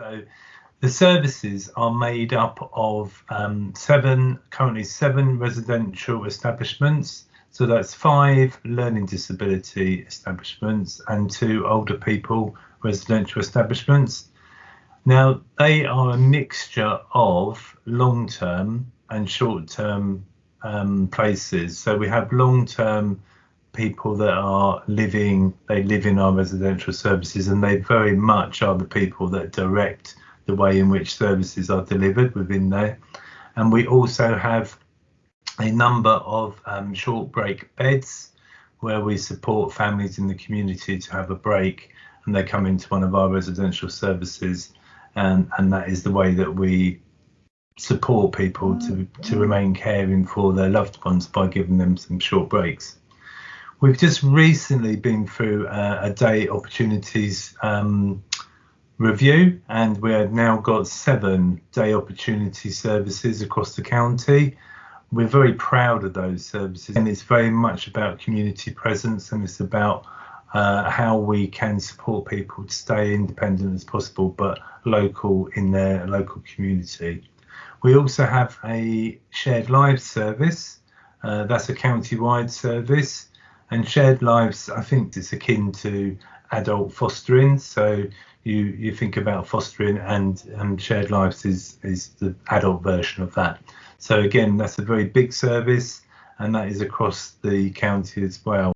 So the services are made up of um, seven, currently seven residential establishments. So that's five learning disability establishments and two older people residential establishments. Now they are a mixture of long term and short term um, places. So we have long term people that are living, they live in our residential services and they very much are the people that direct the way in which services are delivered within there. And we also have a number of um, short break beds where we support families in the community to have a break and they come into one of our residential services and, and that is the way that we support people to, to remain caring for their loved ones by giving them some short breaks. We've just recently been through uh, a day opportunities um, review and we have now got seven day opportunity services across the county. We're very proud of those services and it's very much about community presence and it's about uh, how we can support people to stay independent as possible but local in their local community. We also have a shared lives service. Uh, that's a county-wide service and shared lives i think is akin to adult fostering. So you you think about fostering and and shared lives is is the adult version of that. So again that's a very big service and that is across the county as well